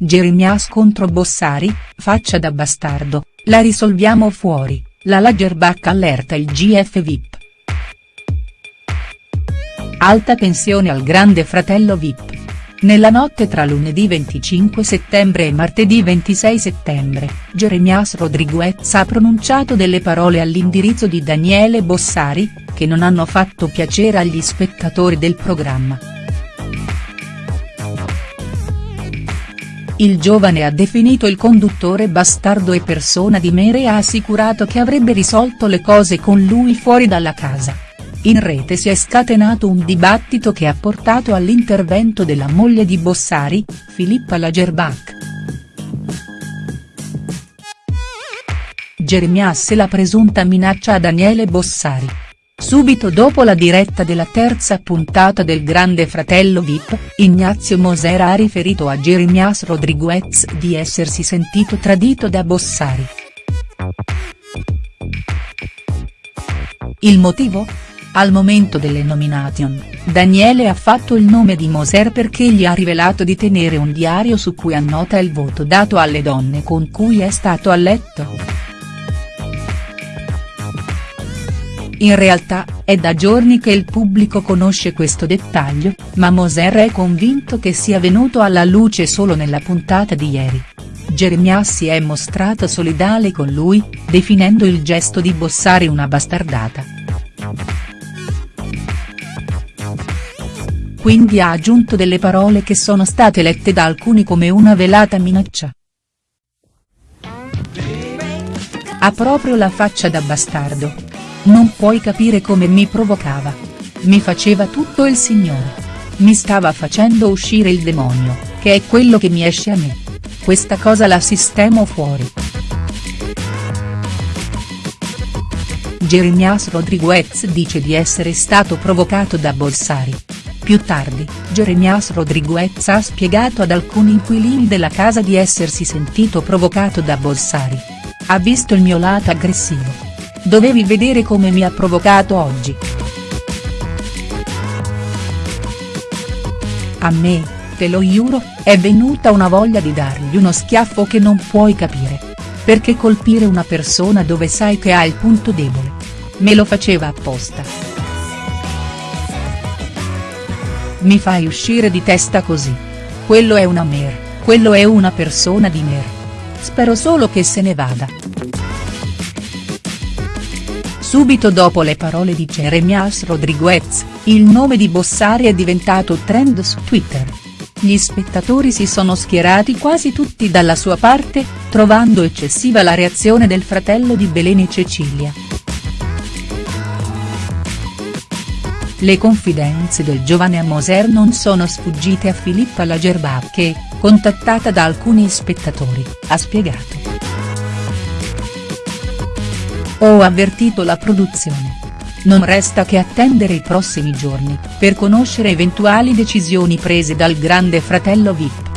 Jeremias contro Bossari, faccia da bastardo, la risolviamo fuori, la Lagerbach allerta il GF VIP. Alta tensione al grande fratello VIP. Nella notte tra lunedì 25 settembre e martedì 26 settembre, Jeremias Rodriguez ha pronunciato delle parole all'indirizzo di Daniele Bossari, che non hanno fatto piacere agli spettatori del programma. Il giovane ha definito il conduttore bastardo e persona di mere e ha assicurato che avrebbe risolto le cose con lui fuori dalla casa. In rete si è scatenato un dibattito che ha portato all'intervento della moglie di Bossari, Filippa Lagerbach. Jeremias e la presunta minaccia a Daniele Bossari. Subito dopo la diretta della terza puntata del Grande Fratello Vip, Ignazio Moser ha riferito a Jeremias Rodriguez di essersi sentito tradito da Bossari. Il motivo? Al momento delle nomination, Daniele ha fatto il nome di Moser perché gli ha rivelato di tenere un diario su cui annota il voto dato alle donne con cui è stato a letto. In realtà, è da giorni che il pubblico conosce questo dettaglio, ma Moser è convinto che sia venuto alla luce solo nella puntata di ieri. Jeremias si è mostrato solidale con lui, definendo il gesto di Bossari una bastardata. Quindi ha aggiunto delle parole che sono state lette da alcuni come una velata minaccia. Ha proprio la faccia da bastardo, non puoi capire come mi provocava. Mi faceva tutto il signore. Mi stava facendo uscire il demonio, che è quello che mi esce a me. Questa cosa la sistemo fuori. Jeremias Rodriguez dice di essere stato provocato da Bolsari. Più tardi, Jeremias Rodriguez ha spiegato ad alcuni inquilini della casa di essersi sentito provocato da Bolsari. Ha visto il mio lato aggressivo Dovevi vedere come mi ha provocato oggi. A me, te lo giuro, è venuta una voglia di dargli uno schiaffo che non puoi capire. Perché colpire una persona dove sai che ha il punto debole. Me lo faceva apposta. Mi fai uscire di testa così. Quello è una mer, quello è una persona di mer. Spero solo che se ne vada. Subito dopo le parole di Jeremias Rodriguez, il nome di Bossari è diventato trend su Twitter. Gli spettatori si sono schierati quasi tutti dalla sua parte, trovando eccessiva la reazione del fratello di Beleni Cecilia. Le confidenze del giovane Moser non sono sfuggite a Filippa Lagerbach che, contattata da alcuni spettatori, ha spiegato. Ho avvertito la produzione. Non resta che attendere i prossimi giorni, per conoscere eventuali decisioni prese dal grande fratello Vip.